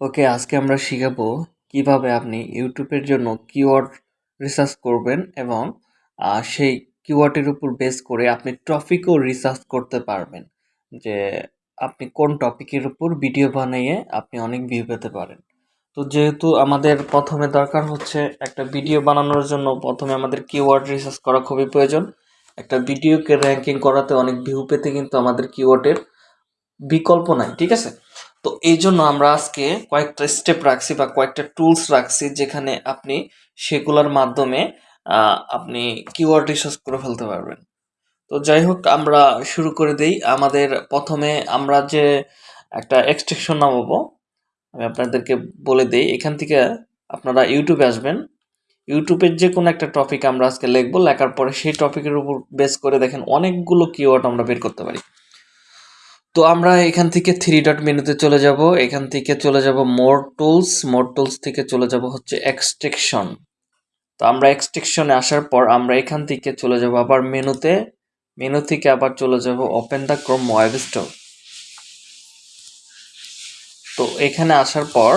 ওকে, আজকে আমরা শিখাবো কীভাবে আপনি ইউটিউবের জন্য কিওয়ার্ড রিসার্চ করবেন এবং সেই কিওয়ার্ডের উপর বেস করে আপনি টপিকও রিসার্চ করতে পারবেন। যে আপনি কোন টপিকের উপর ভিডিও বানিয়ে আপনি অনেক ভিউ পেতে পারেন। তো যেহেতু আমাদের প্রথমে দরকার হচ্ছে একটা ভিডিও বানানোর জন্য, প্রথমে আমাদের কিওয়ার্ড রিসার্চ করা খুবই প্রয়োজন। একটা ভিডিওকে র্যাঙ্কিং করাতে অনেক ভিউ পেতে কিন্তু আমাদের কিওয়ার্ডের বিকল্প নাই, ঠিক আছে? তো এই জন্য আমরা আজকে কয়েকটা স্টেপ রাখছি বা কয়েকটা টুলস রাখছি যেখানে আপনি সেগুলোর মাধ্যমে আপনি কিওয়ার্ড রিসার্চ করে ফেলতে পারবেন। তো যাই হোক, আমরা শুরু করে দেই। আমাদের প্রথমে আমরা যে একটা এক্সটেকশন নামাবো, আমি আপনাদেরকে বলে দেই। এখান থেকে আপনারা ইউটিউবে আসবেন। ইউটিউবের যে কোনো একটা টপিক আমরা আজকে লিখব। লেখার পরে সেই টপিকের উপর বেস করে দেখেন অনেকগুলো কিওয়ার্ড আমরা বের করতে পারি। তো আমরা এখান থেকে থ্রি ডট মেনুতে চলে যাব। এখান থেকে চলে যাব মোর টুলস মোর টুলস থেকে চলে যাব হচ্ছে এক্সট্রেকশন তো আমরা এক্সট্রেকশনে আসার পর আমরা এখান থেকে চলে যাব আবার মেনুতে মেনু থেকে আবার চলে যাব open the Chrome web store তো এখানে আসার পর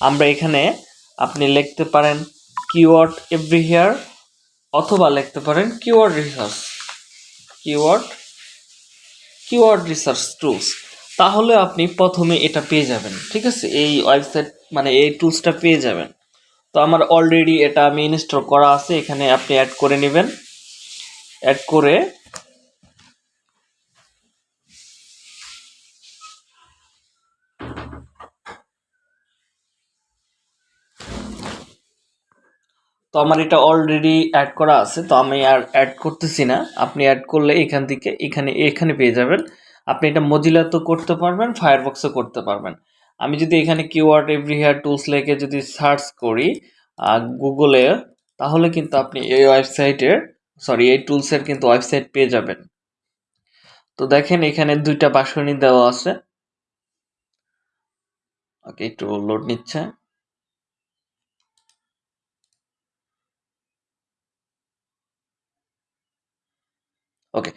আমরা এখানে আপনি লিখতে পারেন কিওয়ার্ড এভরি হেয়ার অথবা লিখতে পারেন keyword research keyword keyword research tools তাহলে আপনি প্রথমে এটা পেয়ে যাবেন, ঠিক আছে? এই ওয়েবসাইট মানে এই টুলসটা পেয়ে যাবেন। তো আমার অলরেডি এটা আমি ইনস্টল করা আছে, এখানে আপনি অ্যাড করে নেবেন। অ্যাড করে তো আমার এটা অলরেডি অ্যাড করা আছে, তো আমি আর অ্যাড করতেছি না। আপনি অ্যাড করলে এখান থেকে এখানে এখানে পেয়ে যাবেন। আপনি এটা মজিলা তো করতে পারবেন ফায়ারবক্সও করতে পারবেন। আমি যদি এখানে কিওয়ার্ড এভরি হেয়ার টুলস লেগে যদি সার্চ করি গুগলে তাহলে কিন্তু আপনি এই ওয়েবসাইটের সরি এই টুলসের কিন্তু ওয়েবসাইট পেয়ে যাবেন। তো দেখেন এখানে দুইটা বাসনি দেওয়া আছে। ওকে, একটু লোড নিচ্ছে। ওকে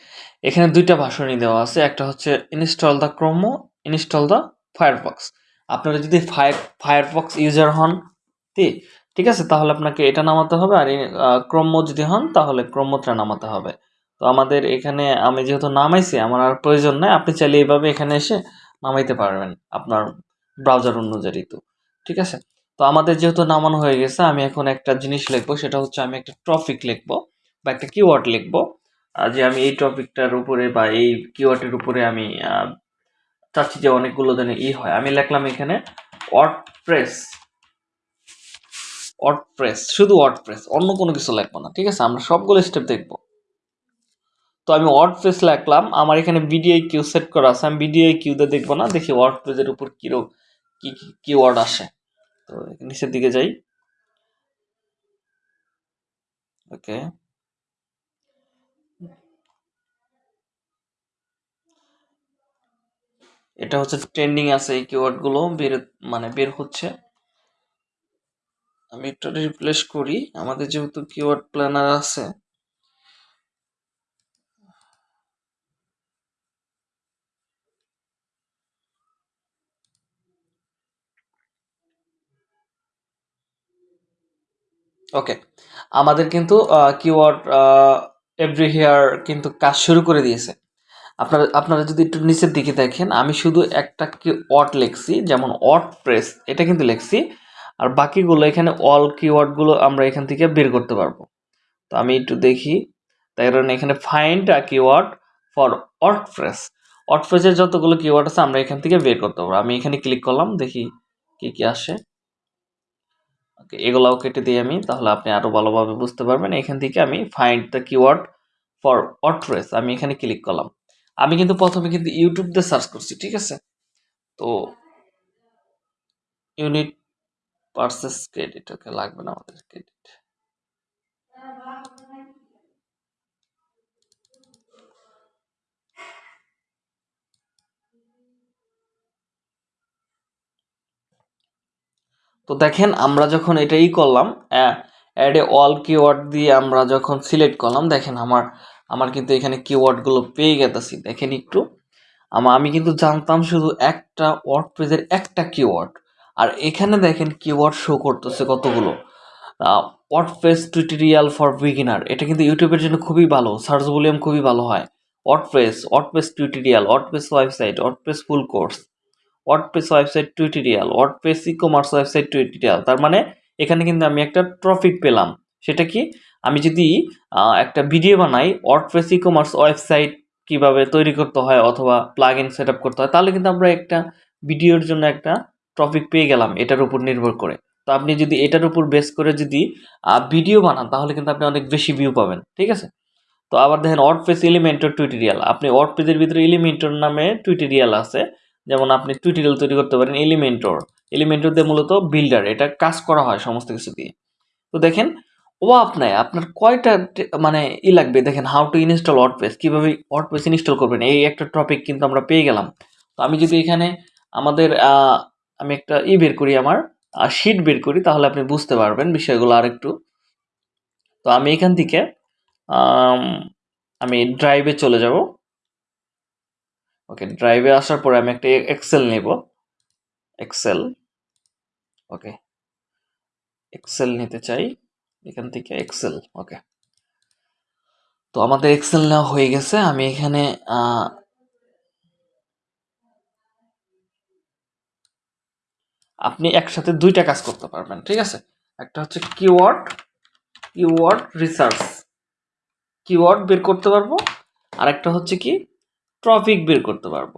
এখানে দুইটা ভাষণই দেওয়া আছে। একটা হচ্ছে install the Chrome install the Firefox আপনারা যদি ফায়ার ফায়ারফক্স ইউজার হন ঠিক আছে? তাহলে আপনাকে এটা নামাতে হবে আর ক্রোমো যদি হন, তাহলে ক্রোমোটা নামাতে হবে। তো আমাদের এখানে আমি যেহেতু নামাইছি, আমার আর প্রয়োজন নাই। আপনি চাইলে এইভাবে এখানে এসে নামাইতে পারবেন আপনার ব্রাউজার অনুযায়ী তো, ঠিক আছে? তো আমাদের যেহেতু নামানো হয়ে গেছে, আমি এখন একটা জিনিস লিখব, সেটা হচ্ছে আমি একটা টপিক লিখব বা একটা কিওয়ার্ড লিখব। যে আমি এই টপিকটার উপরে বা এই কিওয়ার্ডের উপরে আমি চাচ্ছি যে অনেকগুলো যেন ই হয়। আমি লিখলাম এখানে ওয়ার্ড প্রেস প্রেস শুধু ওয়ার্ড প্রেস অন্য কোনো কিছু লিখব না, ঠিক আছে? আমরা সবগুলো স্টেপ দেখব। তো আমি ওয়ার্ড প্রেস লিখলাম, আমার এখানে বিডিআই কিউ সেট করা আছে, আমি বিডিআই কিউতে দেখব না, দেখি ওয়ার্ড প্রেসের উপর কিরো, কি কি ওয়ার্ড আসে। তো নিচের দিকে যাই। ওকে এটা হচ্ছে ট্রেন্ডিং আছে এই কিওয়ার্ডগুলো বের মানে বের হচ্ছে। আমি এটা রিপ্লেস করি, আমাদের যেহেতু কিওয়ার্ড প্ল্যানার আছে। ওকে আমাদের কিন্তু কিওয়ার্ড এভরি হেয়ার কিন্তু কাজ শুরু করে দিয়েছে। আপনারা আপনারা যদি একটু নিচের দিকে দেখেন, আমি শুধু একটা কি ওয়ার্ড লিখছি, যেমন ওয়ার্ড প্রেস এটা কিন্তু লিখছি, আর বাকিগুলো এখানে অল কিওয়ার্ডগুলো আমরা এখান থেকে বের করতে পারব। তো আমি একটু দেখি তাই কারণে এখানে find a keyword for WordPress word প্রেসের যতগুলো কিওয়ার্ড আছে, আমরা এখান থেকে বের করতে পারব। আমি এখানে ক্লিক করলাম, দেখি কি কি আসে। ওকে এগুলাও কেটে দিই আমি, তাহলে আপনি আরও ভালোভাবে বুঝতে পারবেন। এখান থেকে আমি find the keyword for WordPress আমি এখানে ক্লিক করলাম। আমি কিন্তু প্রথমে কিন্তু ইউটিউব দিয়ে সার্চ করছি, ঠিক আছে? তো ইউনিট পার্সেস ক্রেডিট ওকে লাগবে না আমাদের ক্রেডিট তো দেখেন, আমরা যখন এটাই করলাম অ্যাড এ অল কিওয়ার্ড দিয়ে আমরা যখন সিলেক্ট করলাম, দেখেন আমার আমার কিন্তু এখানে কিওয়ার্ডগুলো পেয়ে গেতেছি। দেখেন একটু। আমা কিন্তু জানতাম শুধু একটা ওয়ার্ড পেজের একটা কিওয়ার্ড আর এখানে দেখেন কিওয়ার্ড শো করতেছে কতগুলো। Word WordPress tutorial for beginner এটা কিন্তু ইউটিউবের জন্য খুবই ভালো। সার্চ ভলিউম খুবই ভালো হয়। WordPress WordPress tutorial WordPress website WordPress full course WordPress website tutorial WordPress ecommerce website tutorial তার মানে এখানে কিন্তু আমি একটা ট্রফিক পেলাম। সেটা কি? আমি যদি একটা ভিডিও বানাই ওয়ার্ডপ্রেস ই কমার্স ওয়েবসাইট কীভাবে তৈরি করতে হয় অথবা প্লাগ ইন সেট করতে হয়, তাহলে কিন্তু আমরা একটা ভিডিওর জন্য একটা টপিক পেয়ে গেলাম এটার উপর নির্ভর করে। তো আপনি যদি এটার উপর বেস করে যদি ভিডিও বানান, তাহলে কিন্তু আপনি অনেক বেশি ভিউ পাবেন, ঠিক আছে? তো আবার দেখেন ওয়ার্ডপ্রেস এলিমেন্টর টুইটোরিয়াল আপনি ওয়ার্ডপ্রেসের ভিতরে এলিমেন্টর নামে টুইটোরিয়াল আছে, যেমন আপনি টুইটোরিয়াল তৈরি করতে পারেন এলিমেন্টর এলিমেন্টর দিয়ে মূলত বিল্ডার এটা কাজ করা হয় সমস্ত কিছু দিয়ে। তো দেখেন ও আপনার আপনার কয়টা মানে ই লাগবে? দেখেন হাউ টু ইনস্টল ওয়ার্ডপ্রেস কীভাবে ওয়ার্ডপ্রেস ইনস্টল করবেন? এই একটা টপিক কিন্তু আমরা পেয়ে গেলাম। তো আমি যদি এখানে আমাদের আমি একটা ই বের করি আমার শিট বের করি, তাহলে আপনি বুঝতে পারবেন বিষয়গুলো আরেকটু। তো আমি এখান থেকে, আমি ড্রাইভে চলে যাব। ওকে ড্রাইভে আসার পরে আমি একটা এক্সেল নেব। এক্সেল ওকে এক্সেল নিতে চাই। এখান থেকে এক্সেল ওকে তো আমাদের এক্সেল নেওয়া হয়ে গেছে, আমি এখানে আপনি একসাথে দুইটা কাজ করতে পারবেন, ঠিক আছে? একটা হচ্ছে কিওয়ার্ড কিওয়ার্ড রিসার্চ কিওয়ার্ড বের করতে পারব আর একটা হচ্ছে কি টপিক বের করতে পারব।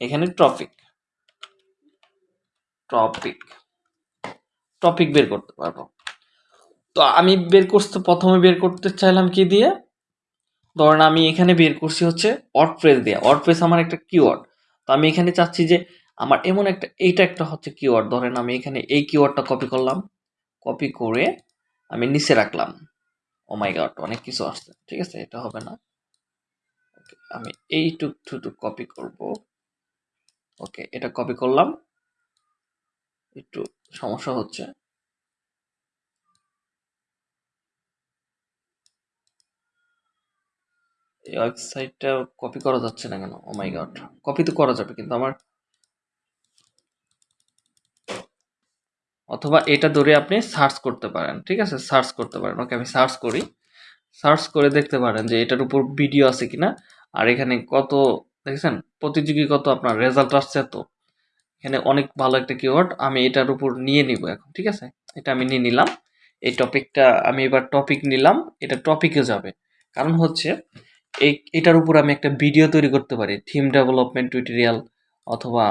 এখানে টপিক টপিক টপিক বের করতে পারব। তো আমি বের করতে, প্রথমে বের করতে চাইলাম কি দিয়ে? ধরেন আমি এখানে বের করছি হচ্ছে ওয়ার্ডপ্রেস দিয়ে। ওয়ার্ডপ্রেস আমার একটা কিওয়ার্ড তো আমি এখানে চাচ্ছি যে আমার এমন একটা, এইটা একটা হচ্ছে কিওয়ার্ড ধরেন আমি এখানে এই কিওয়ার্ডটা কপি করলাম। কপি করে আমি নিচে রাখলাম। ও মাই গড অনেক কিছু আসছে। ঠিক আছে, এটা হবে না। ওকে আমি এইটুক টুটুক কপি করব। ওকে এটা কপি করলাম। একটু সমস্যা হচ্ছে। এই ওয়েবসাইটটা কপি করা যাচ্ছে না কেন? ও মাই গড কপি তো করা যাবে কিন্তু আমার অথবা এটা ধরে আপনি সার্চ করতে পারেন ঠিক আছে? সার্চ করতে পারেন। ওকে আমি সার্চ করি। সার্চ করে দেখতে পারেন যে এটার উপর ভিডিও আছে কিনা। আর এখানে কত দেখেছেন? প্রতিযোগী কত আপনার রেজাল্ট আসছে তো এখানে অনেক ভালো একটা কিওয়ার্ড আমি এটার উপর নিয়ে নিব এখন ঠিক আছে? এটা আমি নিয়ে নিলাম। এই টপিকটা আমি এবার টপিক নিলাম। এটা টপিকে যাবে। কারণ হচ্ছে এই, এটার উপর আমি একটা ভিডিও তৈরি করতে পারি। থিম ডেভেলপমেন্ট টিউটোরিয়াল অথবা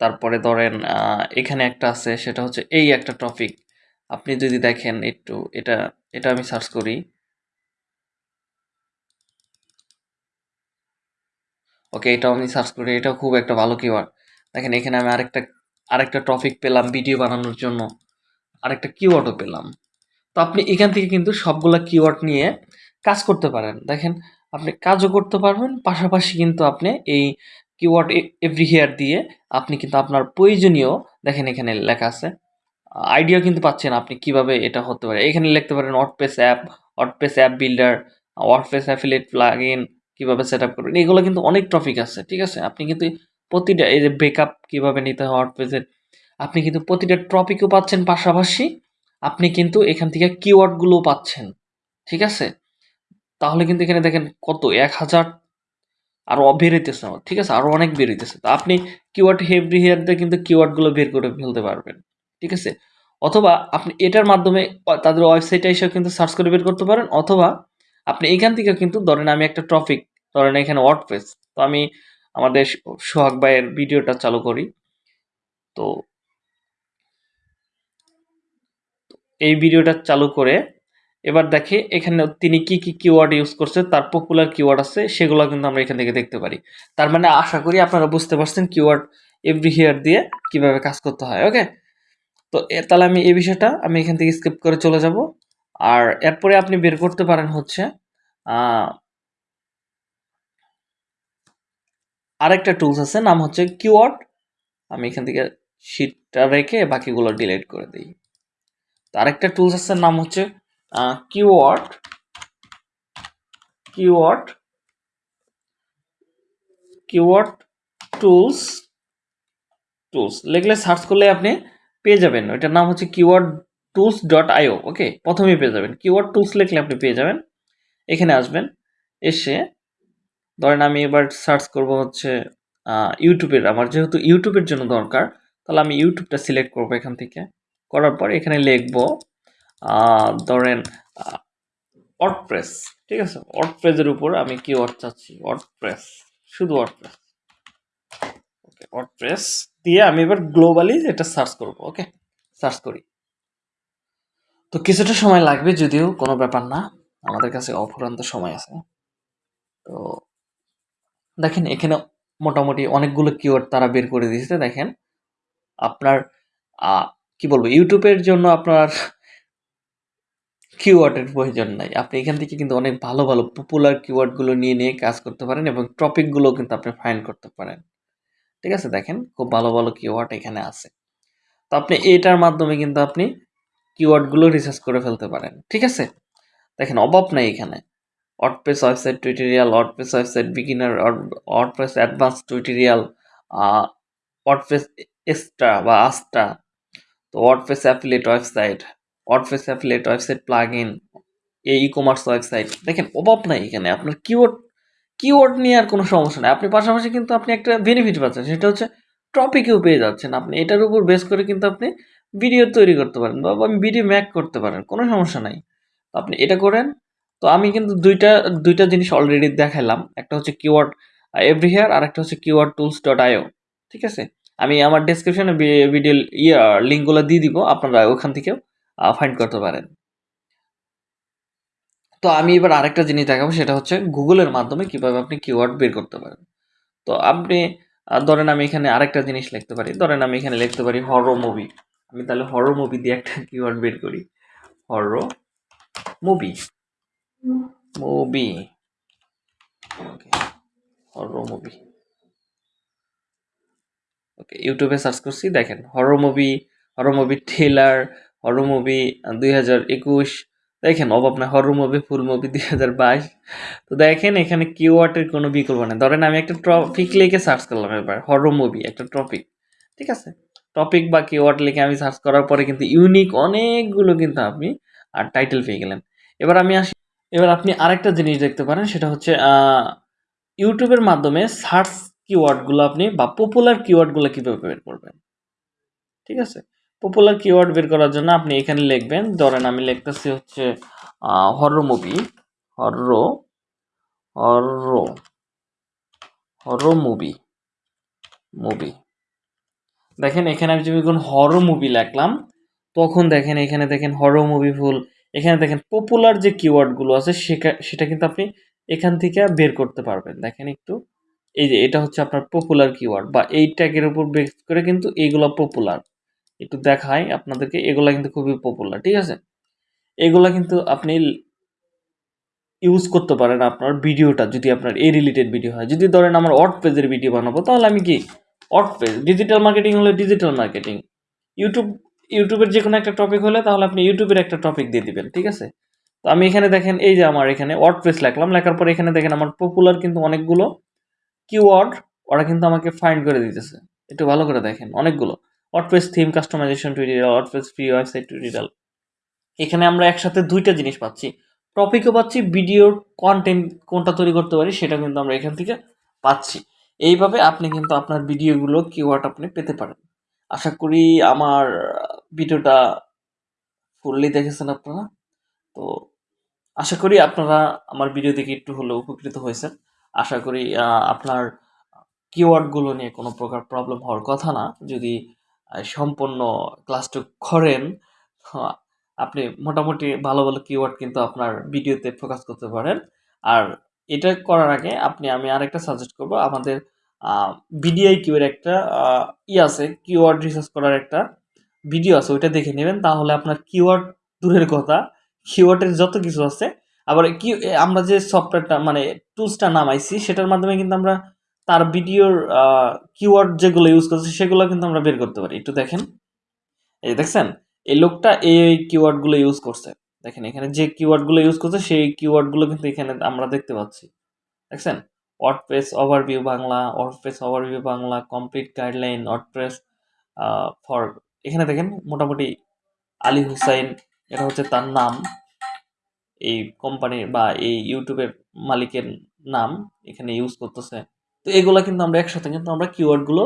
তারপরে ধরেন এখানে একটা আছে, সেটা হচ্ছে এই একটা টপিক আপনি যদি দেখেন একটু, এটা এটা আমি সার্চ করি। ওকে, এটাও আমি সার্চ করি, এটাও খুব একটা ভালো কিওয়ার্ড দেখেন, এখানে আমি আরেকটা আরেকটা টপিক পেলাম ভিডিও বানানোর জন্য। আরেকটা কিওয়ার্ডও পেলাম। তো আপনি এখান থেকে কিন্তু সবগুলা কিওয়ার্ড নিয়ে কাজ করতে পারেন। দেখেন, আপনি কাজও করতে পারবেন, পাশাপাশি কিন্তু আপনি এই কিওয়ার্ড এভরি হেয়ার দিয়ে আপনি কিন্তু আপনার প্রয়োজনীয়, দেখেন এখানে লেখা আছে আইডিয়া কিন্তু পাচ্ছেন আপনি কীভাবে এটা হতে পারে। এখানে লিখতে পারেন WordPress app WordPress app builder WordPress affiliate plugin কীভাবে সেট আপ করবেন, এগুলো কিন্তু অনেক টপিক আছে, ঠিক আছে? আপনি কিন্তু প্রতিটা, এই যে ব্রেকআপ কীভাবে নিতে হয় ওয়ার্ডপ্রেসের আপনি কিন্তু প্রতিটা টপিকও পাচ্ছেন পাশাপাশি আপনি কিন্তু এখান থেকে কিওয়ার্ডগুলোও পাচ্ছেন, ঠিক আছে? তাহলে কিন্তু এখানে দেখেন কত? এক হাজার আরও বেরোইতেছে আমার, ঠিক আছে? আরও অনেক বেরোইতেছে তো আপনি কিওয়ার্ড হেভরি হেয়ার দিয়ে কিন্তু কিওয়ার্ডগুলো বের করে ফেলতে পারবেন, ঠিক আছে? অথবা আপনি এটার মাধ্যমে তাদের ওয়েবসাইটে এসেও কিন্তু সার্চ করে বের করতে পারেন, অথবা আপনি এখান থেকে কিন্তু ধরেন আমি একটা টপিক ধরেন এখানে ওয়ার্ডপ্রেস তো আমি আমাদের সোহাগ ভাইয়ের ভিডিওটা চালু করি। তো এই ভিডিওটা চালু করে এবার দেখে এখানে তিনি কি কি কিওয়ার্ড ইউজ করছে, তার পপুলার কিওয়ার্ড আছে, সেগুলো কিন্তু আমরা এখান থেকে দেখতে পারি। তার মানে আশা করি আপনারা বুঝতে পারছেন কিওয়ার্ড এভরি হিয়ার দিয়ে কীভাবে কাজ করতে হয় ওকে তো তাহলে আমি এই বিষয়টা আমি এখান থেকে স্কিপ করে চলে যাব। আর এরপরে আপনি বের করতে পারেন হচ্ছে আরেকটা টুলস আছে, নাম হচ্ছে কিওয়ার্ড আমি এখান থেকে শিটটা রেখে বাকিগুলো ডিলিট করে দিই। আরেকটা টুলস আছে, নাম হচ্ছে keyword keyword keyword tools tools লিখলে সার্চ করলে আপনি পেয়ে যাবেন। ওইটার নাম হচ্ছে keyword tools dot IO okay প্রথমেই পেয়ে যাবেন। কিওয়ার্ড টুলস লিখলে আপনি পেয়ে যাবেন। এখানে আসবেন, এসে ধরেন আমি এবার সার্চ করব হচ্ছে ইউটিউবের আমার যেহেতু ইউটিউবের জন্য দরকার, তাহলে আমি ইউটিউবটা সিলেক্ট করব এখান থেকে। করার পর এখানে লিখব ধরেন অটপ্রেস ঠিক আছে? অটপ্রেসের উপর আমি কি কিওয়ার্ড চাচ্ছি অটপ্রেস শুধু অটপ্রেস ওকে অটপ্রেস দিয়ে আমি এবার গ্লোবালি এটা সার্চ করব ওকে সার্চ করি। তো কিছুটা সময় লাগবে যদিও, কোনো ব্যাপার না, আমাদের কাছে অফুরন্ত সময় আছে। তো দেখেন, এখানে মোটামুটি অনেকগুলো কিওয়ার্ড তারা বের করে দিয়েছে, দেখেন। আপনার কি বলব, ইউটিউবের জন্য আপনার কিওয়ার্ডের প্রয়োজন নাই। আপনি এখান থেকে কিন্তু অনেক ভালো ভালো পপুলার কিওয়ার্ডগুলো নিয়ে নিয়ে কাজ করতে পারেন এবং টপিকগুলো কিন্তু আপনি ফাইন্ড করতে পারেন। ঠিক আছে? দেখেন, খুব ভালো ভালো কিওয়ার্ড এখানে আছে। তো আপনি এটার মাধ্যমে কিন্তু আপনি কিওয়ার্ডগুলো রিসার্চ করে ফেলতে পারেন। ঠিক আছে? দেখেন, অভাব নাই এখানে। WordPress website tutorial WordPress website beginner WordPress advance tutorial WordPress extra বা আস্টা তো WordPress affiliate website WordPress affiliate website plugin এই ই কমার্স ওয়েবসাইট দেখেন অভাব নাই এখানে। আপনার কিওয়ার্ড কিওয়ার্ড নিয়ে আর কোনো সমস্যা নেই। আপনি পাশাপাশি কিন্তু আপনি একটা বেনিফিট পাচ্ছেন, সেটা হচ্ছে টপিকেও পেয়ে যাচ্ছেন। আপনি এটার উপর বেস করে কিন্তু আপনি ভিডিও তৈরি করতে পারেন বা ভিডিও ম্যাক করতে পারেন, কোনো সমস্যা নাই। আপনি এটা করেন। তো আমি কিন্তু দুইটা দুইটা জিনিস অলরেডি দেখালাম। একটা হচ্ছে কিওয়ার্ড এভরি হেয়ার আর একটা হচ্ছে কিওয়ার্ড টুলস ডট আইও ঠিক আছে? আমি আমার ডিসক্রিপশনে ভিডিও ইয়ে লিঙ্কগুলো দিয়ে দিব আপনারা ওখান থেকেও ফাইন্ড করতে পারেন। তো আমি এবার আরেকটা জিনিস দেখাবো সেটা হচ্ছে গুগলের মাধ্যমে কীভাবে আপনি কিওয়ার্ড বের করতে পারেন। তো আপনি ধরেন আমি এখানে আরেকটা জিনিস লিখতে পারি ধরেন আমি এখানে লিখতে পারি হরো মুভি আমি তাহলে হরো মুভি দিয়ে একটা কিওয়ার্ড বের করি। Horror movie movie okay horror movie okay ইউটিউবে সার্চ করছি, দেখেন horror movie horror movie trailer horror movie দুই হাজার একুশ, দেখেন, অভাব না হরর মুভি ফুল মুভি দুই হাজার বাইশ। তো দেখেন, এখানে কিওয়ার্ডের কোনো বিকল্প নেই। ধরেন, আমি একটা টপিক লিখে সার্চ করলাম এবার হরর মুভি একটা টপিক ঠিক আছে? টপিক বা কিওয়ার্ড লিখে আমি সার্চ করার পরে কিন্তু ইউনিক অনেকগুলো কিন্তু আপনি আর টাইটেল পেয়ে গেলেন। এবার আমি আসি, এবার আপনি আরেকটা জিনিস দেখতে পারেন, সেটা হচ্ছে ইউটিউবের মাধ্যমে সার্চ কিওয়ার্ডগুলো আপনি বা পপুলার কিওয়ার্ডগুলো কীভাবে বের করবেন? ঠিক আছে? পপুলার কিওয়ার্ড বের করার জন্য আপনি এখানে লিখবেন, ধরেন আমি লিখতেছি হচ্ছে horror movie horror horror horror movie movie দেখেন এখানে আমি যদি কোন হর্র মুভি লিখলাম, তখন দেখেন এখানে দেখেন হর মুভি ফুল এখানে দেখেন পপুলার যে কিওয়ার্ডগুলো আছে সেটা কিন্তু আপনি এখান থেকে বের করতে পারবেন। দেখেন একটু এই যে এটা হচ্ছে আপনার পপুলার কিওয়ার্ড বা এই ট্যাগের উপর বেস করে কিন্তু এইগুলো পপুলার একটু দেখাই আপনাদেরকে, এগুলা কিন্তু খুবই পপুলার ঠিক আছে? এগুলা কিন্তু আপনি ইউজ করতে পারেন আপনার ভিডিওটা, যদি আপনার এই রিলেটেড ভিডিও হয়। যদি ধরেন আমার অট পেজের ভিডিও বানাবো, তাহলে আমি কি? অট পেজ ডিজিটাল মার্কেটিং হলে ডিজিটাল মার্কেটিং ইউটিউব ইউটিউবের যে কোনো একটা টপিক হলে তাহলে আপনি ইউটিউবের একটা টপিক দিয়ে দিবেন, ঠিক আছে? তো আমি এখানে দেখেন, এই যে আমার এখানে ওয়ার্ড লিখলাম, লেখার পর এখানে দেখেন আমার পপুলার কিন্তু অনেকগুলো কিওয়ার্ড ওরা কিন্তু আমাকে ফাইন্ড করে দিতেছে। একটু ভালো করে দেখেন, অনেকগুলো। WordPress theme customization tutorial WordPress free website tutorial এখানে আমরা একসাথে দুইটা জিনিস পাচ্ছি। টপিকও পাচ্ছি ভিডিওর কন্টেন্ট কোনটা তৈরি করতে পারি সেটা কিন্তু আমরা এখান থেকে পাচ্ছি। এইভাবে আপনি কিন্তু আপনার ভিডিওগুলো কিওয়ার্ড আপনি পেতে পারেন। আশা করি আমার ভিডিওটা ফুললি দেখেছেন আপনারা। তো আশা করি আপনারা আমার ভিডিও দেখে একটু হলেও উপকৃত হয়েছেন। আশা করি আপনার কিওয়ার্ডগুলো নিয়ে কোনো প্রকার প্রবলেম হওয়ার কথা না। যদি সম্পূর্ণ ক্লাসটা করেন আপনি মোটামুটি ভালো ভালো কিওয়ার্ড কিন্তু আপনার ভিডিওতে ফোকাস করতে পারেন। আর এটা করার আগে আপনি, আমি আরেকটা সাজেস্ট করব, আমাদের বিডিআই কিউয়ের একটা ই আছে কিওয়ার্ড রিসার্চ করার একটা ভিডিও আছে, ওইটা দেখে নেবেন। তাহলে আপনার কিওয়ার্ড দূরের কথা কিওয়ার্ডের যত কিছু আছে আবার কি আমরা যে সফটওয়্যারটা মানে টুলসটা নামাইছি, সেটার মাধ্যমে কিন্তু আমরা তার ভিডিওর কিওয়ার্ড যেগুলো ইউজ করছে, সেগুলো কিন্তু আমরা বের করতে পারি। একটু দেখেন। এই দেখছেন? এই লোকটা এই কিওয়ার্ডগুলো ইউজ করছে। দেখেন, এখানে যে কিওয়ার্ডগুলো ইউজ করছে, সেই কিওয়ার্ডগুলো কিন্তু এখানে আমরা দেখতে পাচ্ছি। দেখছেন? WordPress overview Bangla WordPress overview Bangla complete guideline WordPress for এখানে দেখেন, মোটামুটি আলী হুসাইন, এটা হচ্ছে তার নাম। এই কোম্পানির বা এই ইউটিউবের মালিকের নাম এখানে ইউজ করতেছে। তো এগুলো কিন্তু আমরা একসাথে কিন্তু আমরা কিওয়ার্ডগুলো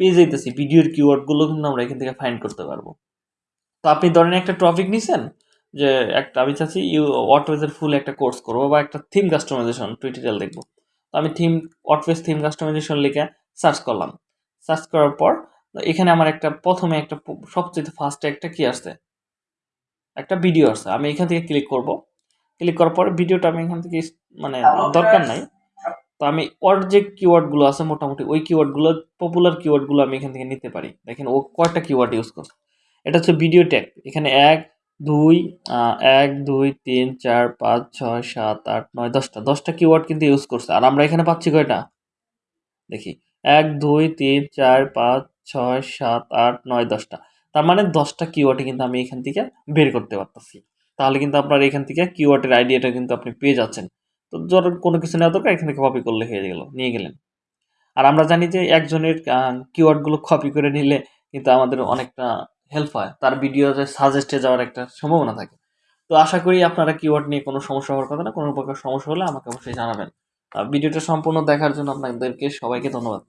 পেয়ে যাইতেছি, ভিডিওর কিওয়ার্ডগুলো কিন্তু আমরা এখান থেকে ফাইন্ড করতে পারব। তো আপনি ধরেন একটা টপিক নিছেন যে একটা আমি চাচ্ছি ইউ ওয়ার্ডপ্রেসের ফুল একটা কোর্স করব বা একটা থিম কাস্টমাইজেশন টুইটোরিয়াল দেখব। তো আমি থিম ওয়ার্ডপ্রেস থিম কাস্টমাইজেশন লিখে সার্চ করলাম। সার্চ করার পর এখানে আমার একটা প্রথমে একটা সবচেয়ে ফার্স্টে একটা কি আসছে? একটা ভিডিও আসছে। আমি এখান থেকে ক্লিক করব। ক্লিক করার পরে ভিডিওটা আমি এখান থেকে মানে দরকার নাই। তো আমি ওর যে কিওয়ার্ডগুলো আছে মোটামুটি ওই কিওয়ার্ডগুলো পপুলার কিওয়ার্ডগুলো আমি এখান থেকে নিতে পারি। দেখেন ও কয়টা কিওয়ার্ড ইউজ করছে? এটা হচ্ছে ভিডিও ট্যাগ এখানে এক দুই এক দুই তিন চার পাঁচ ছয় সাত আট নয় দশটা। দশটা কিওয়ার্ড কিন্তু ইউজ করছে। আর আমরা এখানে পাচ্ছি কয়টা? দেখি। এক দুই তিন চার পাঁচ ছয় সাত আট নয় দশটা। তার মানে দশটা কিওয়ার্ডে কিন্তু আমি এখান থেকে বের করতে পারতেছি। তাহলে কিন্তু আপনার এখান থেকে কিওয়ার্ডের আইডিয়াটা কিন্তু আপনি পেয়ে যাচ্ছেন। তো ধরুন কোনো কিছু নেওয়া দরকার, এখান থেকে কপি করলে হয়ে গেল, নিয়ে গেলেন। আর আমরা জানি যে একজনের কিওয়ার্ডগুলো কপি করে নিলে কিন্তু আমাদের অনেকটা হেল্প হয়, তার ভিডিওতে সাজেস্টে যাওয়ার একটা সম্ভাবনা থাকে। তো আশা করি আপনারা কিওয়ার্ড নিয়ে কোনো সমস্যা হওয়ার কথা না, কোনো প্রকার সমস্যা হলে আমাকে অবশ্যই জানাবেন। ভিডিওটা সম্পূর্ণ দেখার জন্য আপনাদেরকে সবাইকে ধন্যবাদ।